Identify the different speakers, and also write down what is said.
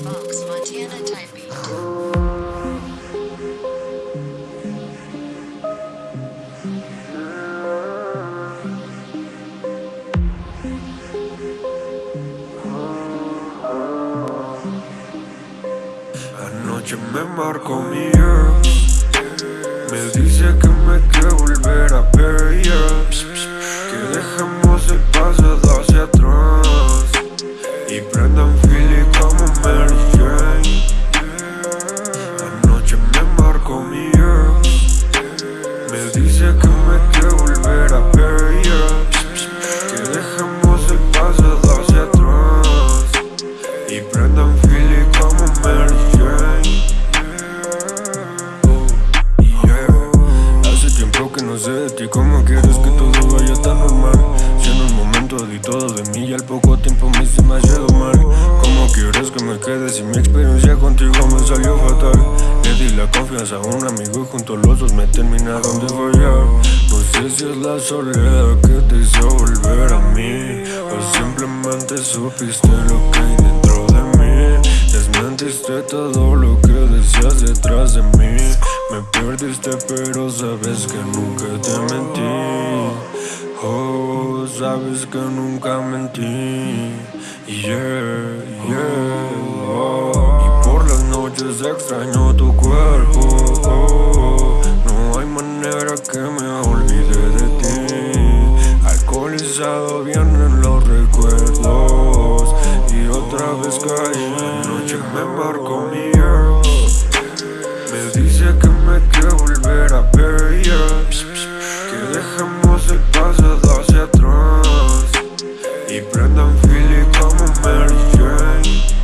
Speaker 1: Fox, Montana. Anoche me marcó mi ex Me dice que me quiere volver a ver Y prendan Philly como Mary Jane Hace tiempo que no sé de ti ¿Cómo quieres que todo vaya tan normal? Si en un momento di todo de mí Y al poco tiempo me hice demasiado mal. ¿Cómo quieres que me quede si mi experiencia contigo me salió fatal? Le di la confianza a un amigo y juntos los dos me terminaron de fallar No sé si es la soledad que te hizo volver a mí. O simplemente supiste lo que hay todo lo que decías detrás de mí. Me perdiste pero sabes que nunca te mentí. Oh, sabes que nunca mentí. Yeah, yeah. Y por las noches extraño tu cuerpo. No hay manera que me olvide de ti. Alcoholizado vienen los recuerdos. Y otra vez caí me embarcó mi girl. Me dice que me quiere volver a ver yeah. Que dejemos el paso hacia atrás. Y prendan Philly como Mary Jane.